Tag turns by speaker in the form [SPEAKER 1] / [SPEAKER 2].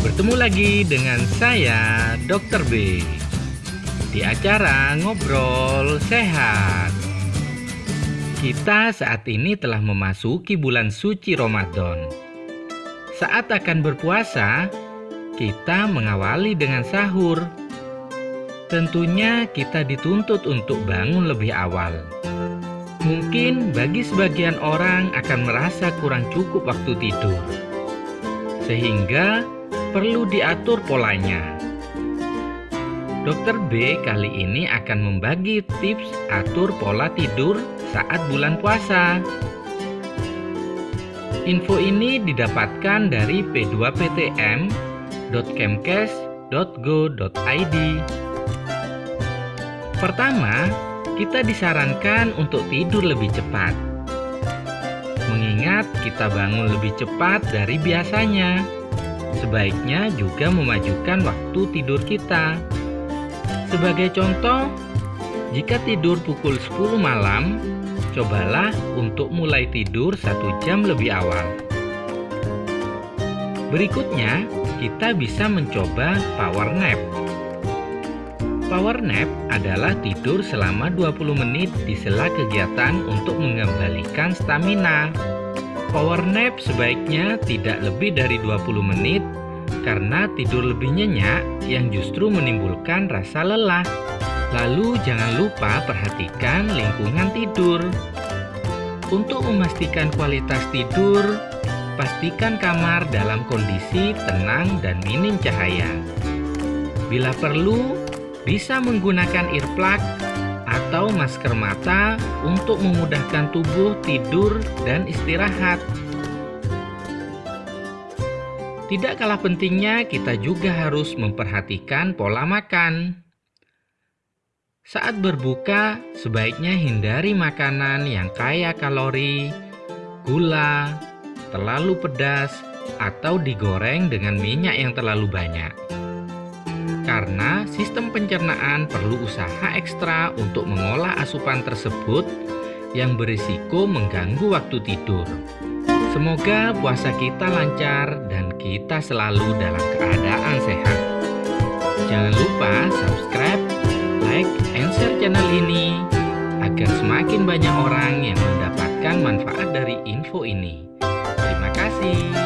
[SPEAKER 1] Bertemu lagi dengan saya, Dr. B. Di acara Ngobrol Sehat. Kita saat ini telah memasuki bulan suci Ramadan. Saat akan berpuasa, kita mengawali dengan sahur. Tentunya kita dituntut untuk bangun lebih awal. Mungkin bagi sebagian orang akan merasa kurang cukup waktu tidur. Sehingga perlu diatur polanya. Dokter B kali ini akan membagi tips atur pola tidur saat bulan puasa. Info ini didapatkan dari p2ptm.kemkes.go.id. Pertama, kita disarankan untuk tidur lebih cepat. Mengingat kita bangun lebih cepat dari biasanya sebaiknya juga memajukan waktu tidur kita. Sebagai contoh, jika tidur pukul 10 malam, cobalah untuk mulai tidur satu jam lebih awal. Berikutnya, kita bisa mencoba power nap. Power nap adalah tidur selama 20 menit di sela kegiatan untuk mengembalikan stamina. Power nap sebaiknya tidak lebih dari 20 menit karena tidur lebih nyenyak yang justru menimbulkan rasa lelah. Lalu jangan lupa perhatikan lingkungan tidur. Untuk memastikan kualitas tidur, pastikan kamar dalam kondisi tenang dan minim cahaya. Bila perlu, bisa menggunakan earplug atau masker mata untuk memudahkan tubuh tidur dan istirahat. Tidak kalah pentingnya, kita juga harus memperhatikan pola makan. Saat berbuka, sebaiknya hindari makanan yang kaya kalori, gula, terlalu pedas, atau digoreng dengan minyak yang terlalu banyak karena sistem pencernaan perlu usaha ekstra untuk mengolah asupan tersebut yang berisiko mengganggu waktu tidur. Semoga puasa kita lancar dan kita selalu dalam keadaan sehat. Jangan lupa subscribe, like, and share channel ini agar semakin banyak orang yang mendapatkan manfaat dari info ini. Terima kasih.